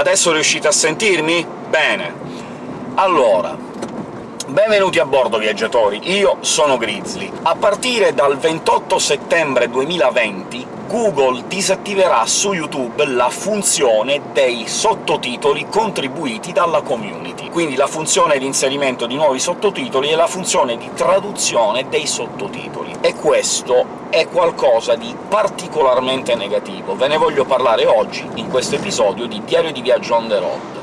Adesso riuscite a sentirmi? Bene. Allora, Benvenuti a bordo, viaggiatori! Io sono Grizzly. A partire dal 28 settembre 2020 Google disattiverà su YouTube la funzione dei sottotitoli contribuiti dalla community, quindi la funzione di inserimento di nuovi sottotitoli e la funzione di traduzione dei sottotitoli. E questo è qualcosa di particolarmente negativo. Ve ne voglio parlare oggi, in questo episodio di Diario di Viaggio on the road.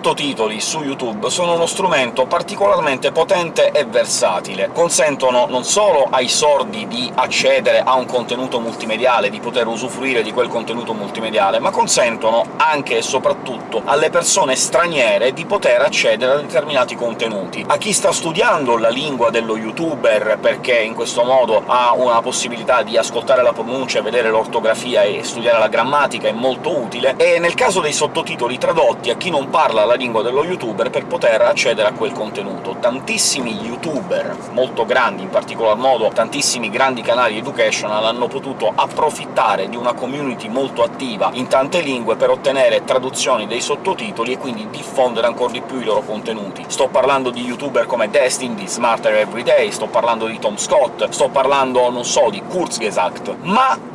Sottotitoli su YouTube sono uno strumento particolarmente potente e versatile. Consentono non solo ai sordi di accedere a un contenuto multimediale, di poter usufruire di quel contenuto multimediale, ma consentono anche e soprattutto alle persone straniere di poter accedere a determinati contenuti. A chi sta studiando la lingua dello youtuber, perché in questo modo ha una possibilità di ascoltare la pronuncia, vedere l'ortografia e studiare la grammatica, è molto utile, e nel caso dei sottotitoli tradotti, a chi non parla la lingua dello youtuber per poter accedere a quel contenuto. Tantissimi youtuber, molto grandi, in particolar modo tantissimi grandi canali educational, hanno potuto approfittare di una community molto attiva in tante lingue per ottenere traduzioni dei sottotitoli e quindi diffondere ancora di più i loro contenuti. Sto parlando di youtuber come Destin, di Smarter Everyday, sto parlando di Tom Scott, sto parlando, non so, di Kurzgesagt, ma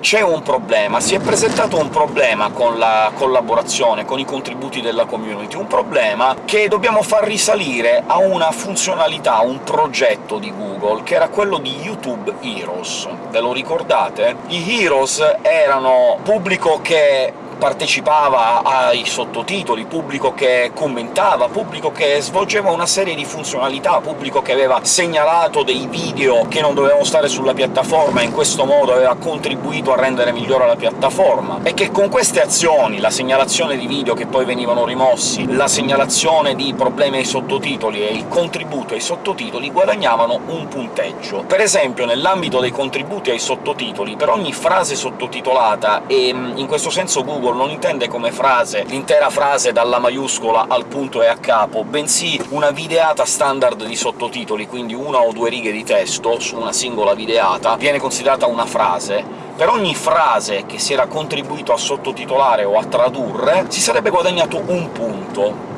c'è un problema, si è presentato un problema con la collaborazione, con i contributi della community, un problema che dobbiamo far risalire a una funzionalità, a un progetto di Google, che era quello di YouTube Heroes. Ve lo ricordate? I Heroes erano pubblico che partecipava ai sottotitoli, pubblico che commentava, pubblico che svolgeva una serie di funzionalità, pubblico che aveva segnalato dei video che non dovevano stare sulla piattaforma e in questo modo aveva contribuito a rendere migliore la piattaforma, e che con queste azioni, la segnalazione di video che poi venivano rimossi, la segnalazione di problemi ai sottotitoli e il contributo ai sottotitoli guadagnavano un punteggio. Per esempio, nell'ambito dei contributi ai sottotitoli, per ogni frase sottotitolata, e in questo senso Google Google non intende come frase l'intera frase dalla maiuscola al punto e a capo, bensì una videata standard di sottotitoli, quindi una o due righe di testo su una singola videata, viene considerata una frase, per ogni frase che si era contribuito a sottotitolare o a tradurre si sarebbe guadagnato un punto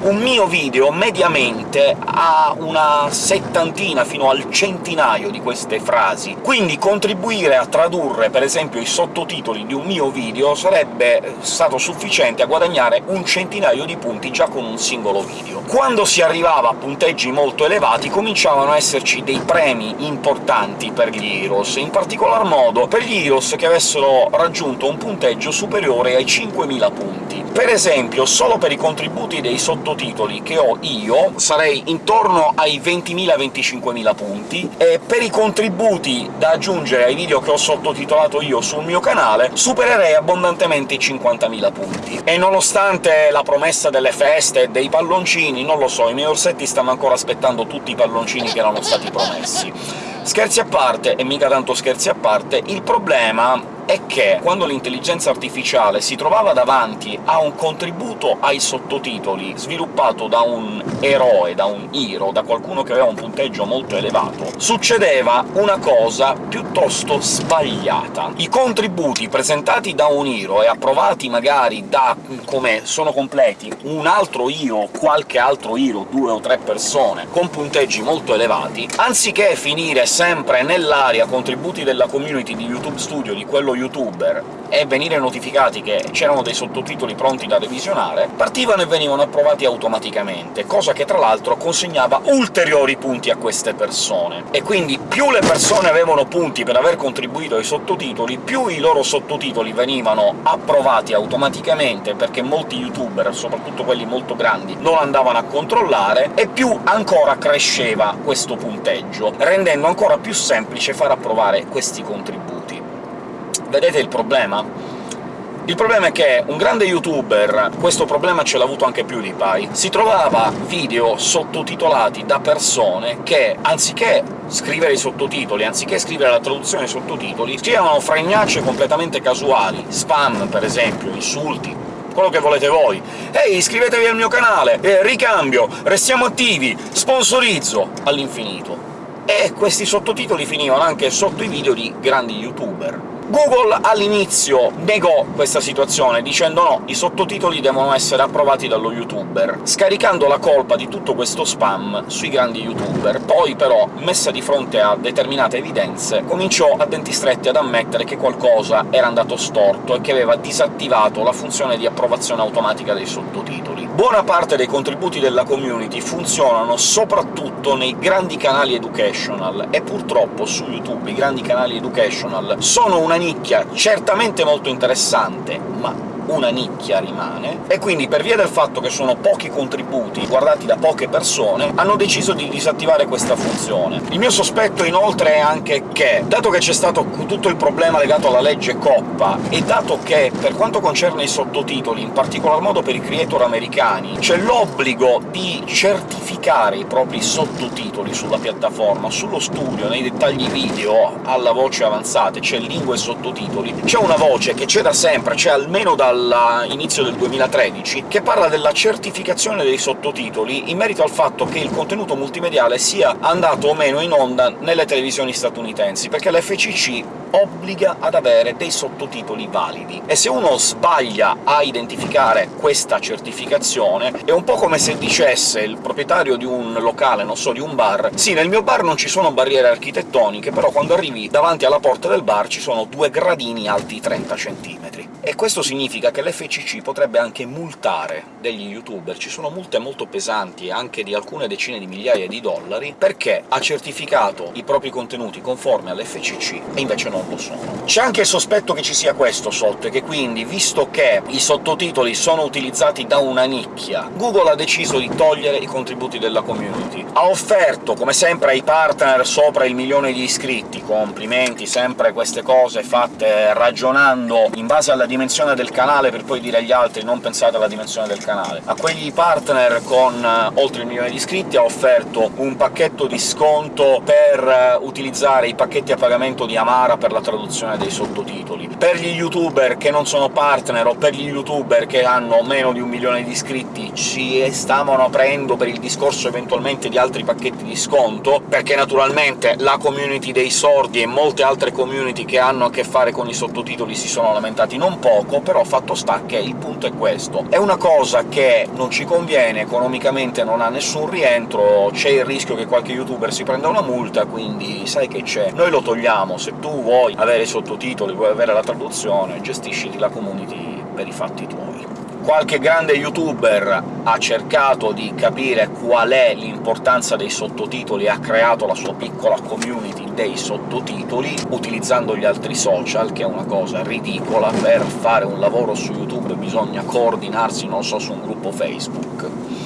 un mio video mediamente ha una settantina fino al centinaio di queste frasi, quindi contribuire a tradurre, per esempio, i sottotitoli di un mio video sarebbe stato sufficiente a guadagnare un centinaio di punti già con un singolo video. Quando si arrivava a punteggi molto elevati cominciavano a esserci dei premi importanti per gli Heroes, in particolar modo per gli Heroes che avessero raggiunto un punteggio superiore ai 5.000 punti. Per esempio, solo per i contributi dei sottotitoli sottotitoli che ho io sarei intorno ai 20.000-25.000 punti, e per i contributi da aggiungere ai video che ho sottotitolato io sul mio canale supererei abbondantemente i 50.000 punti. E nonostante la promessa delle feste e dei palloncini, non lo so, i miei orsetti stanno ancora aspettando tutti i palloncini che erano stati promessi. Scherzi a parte, e mica tanto scherzi a parte, il problema è che quando l'intelligenza artificiale si trovava davanti a un contributo ai sottotitoli sviluppato da un eroe, da un hero, da qualcuno che aveva un punteggio molto elevato, succedeva una cosa piuttosto sbagliata. I contributi presentati da un hero e approvati magari da, come sono completi, un altro hero, qualche altro hero, due o tre persone, con punteggi molto elevati, anziché finire sempre nell'area contributi della community di YouTube Studio, di quello youtuber e venire notificati che c'erano dei sottotitoli pronti da revisionare, partivano e venivano approvati automaticamente, cosa che tra l'altro consegnava ulteriori punti a queste persone. E quindi più le persone avevano punti per aver contribuito ai sottotitoli, più i loro sottotitoli venivano approvati automaticamente, perché molti youtuber, soprattutto quelli molto grandi, non andavano a controllare, e più ancora cresceva questo punteggio, rendendo ancora più semplice far approvare questi contributi. Vedete il problema? Il problema è che un grande youtuber, questo problema ce l'ha avuto anche più di Pai, si trovava video sottotitolati da persone che, anziché scrivere i sottotitoli, anziché scrivere la traduzione dei sottotitoli, scrivevano fregnacce completamente casuali, spam, per esempio, insulti, quello che volete voi. Ehi, iscrivetevi al mio canale, eh, ricambio, restiamo attivi, sponsorizzo, all'infinito. E questi sottotitoli finivano anche sotto i video di grandi youtuber. Google all'inizio negò questa situazione, dicendo no, i sottotitoli devono essere approvati dallo youtuber, scaricando la colpa di tutto questo spam sui grandi youtuber. Poi però, messa di fronte a determinate evidenze, cominciò a denti stretti ad ammettere che qualcosa era andato storto e che aveva disattivato la funzione di approvazione automatica dei sottotitoli. Buona parte dei contributi della community funzionano soprattutto nei grandi canali educational, e purtroppo su YouTube i grandi canali educational sono una nicchia certamente molto interessante, ma una nicchia rimane, e quindi per via del fatto che sono pochi contributi guardati da poche persone, hanno deciso di disattivare questa funzione. Il mio sospetto inoltre è anche che, dato che c'è stato tutto il problema legato alla legge Coppa, e dato che, per quanto concerne i sottotitoli, in particolar modo per i creator americani, c'è l'obbligo di certificare i propri sottotitoli sulla piattaforma, sullo studio, nei dettagli video, alla voce avanzate, c'è lingua e sottotitoli, c'è una voce che c'è da sempre, c'è almeno dal all'inizio del 2013, che parla della certificazione dei sottotitoli in merito al fatto che il contenuto multimediale sia andato o meno in onda nelle televisioni statunitensi, perché l'FCC obbliga ad avere dei sottotitoli validi. E se uno sbaglia a identificare questa certificazione, è un po' come se dicesse il proprietario di un locale, non so, di un bar «Sì, nel mio bar non ci sono barriere architettoniche, però quando arrivi davanti alla porta del bar ci sono due gradini alti 30 centimetri». E questo significa che l'FCC potrebbe anche multare degli youtuber, ci sono multe molto pesanti, anche di alcune decine di migliaia di dollari, perché ha certificato i propri contenuti conformi all'FCC e invece non lo sono. C'è anche il sospetto che ci sia questo sotto, e che quindi, visto che i sottotitoli sono utilizzati da una nicchia, Google ha deciso di togliere i contributi della community. Ha offerto, come sempre, ai partner sopra il milione di iscritti, complimenti, sempre queste cose fatte ragionando in base alla dimensione dimensione del canale per poi dire agli altri «non pensate alla dimensione del canale». A quegli partner con uh, oltre il milione di iscritti ha offerto un pacchetto di sconto per uh, utilizzare i pacchetti a pagamento di Amara per la traduzione dei sottotitoli. Per gli youtuber che non sono partner, o per gli youtuber che hanno meno di un milione di iscritti, ci stavano aprendo per il discorso eventualmente di altri pacchetti di sconto, perché naturalmente la community dei sordi e molte altre community che hanno a che fare con i sottotitoli si sono lamentati non poco, però fatto sta che il punto è questo. È una cosa che non ci conviene, economicamente non ha nessun rientro, c'è il rischio che qualche youtuber si prenda una multa, quindi sai che c'è. Noi lo togliamo, se tu vuoi avere i sottotitoli, vuoi avere la traduzione, gestisciti la community per i fatti tuoi qualche grande youtuber ha cercato di capire qual è l'importanza dei sottotitoli e ha creato la sua piccola community dei sottotitoli, utilizzando gli altri social, che è una cosa ridicola. Per fare un lavoro su YouTube bisogna coordinarsi, non so, su un gruppo Facebook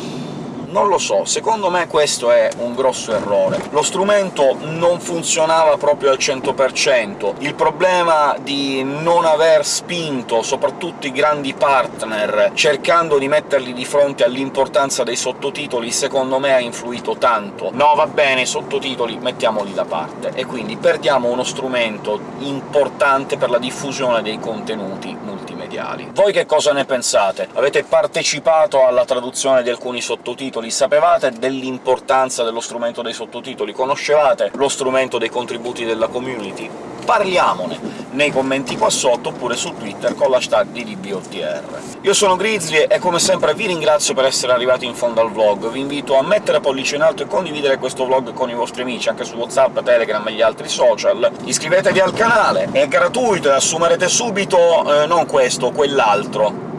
non lo so, secondo me questo è un grosso errore. Lo strumento non funzionava proprio al 100%, il problema di non aver spinto soprattutto i grandi partner cercando di metterli di fronte all'importanza dei sottotitoli, secondo me ha influito tanto. No, va bene, i sottotitoli mettiamoli da parte, e quindi perdiamo uno strumento importante per la diffusione dei contenuti multimediali. Voi che cosa ne pensate? Avete partecipato alla traduzione di alcuni sottotitoli, sapevate dell'importanza dello strumento dei sottotitoli, conoscevate lo strumento dei contributi della community? Parliamone nei commenti qua sotto, oppure su Twitter con l'hashtag DDBOTR. Io sono Grizzly e come sempre vi ringrazio per essere arrivati in fondo al vlog, vi invito a mettere pollice in alto e condividere questo vlog con i vostri amici, anche su WhatsApp, Telegram e gli altri social, iscrivetevi al canale, è gratuito e assumerete subito, eh, non questo, quell'altro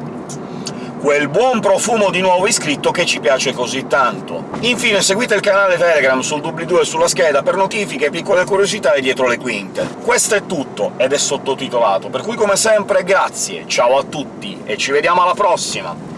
quel buon profumo di nuovo iscritto che ci piace così tanto. Infine seguite il canale Telegram sul doobly-doo e sulla scheda per notifiche, piccole curiosità e dietro le quinte. Questo è tutto, ed è sottotitolato, per cui come sempre grazie, ciao a tutti, e ci vediamo alla prossima!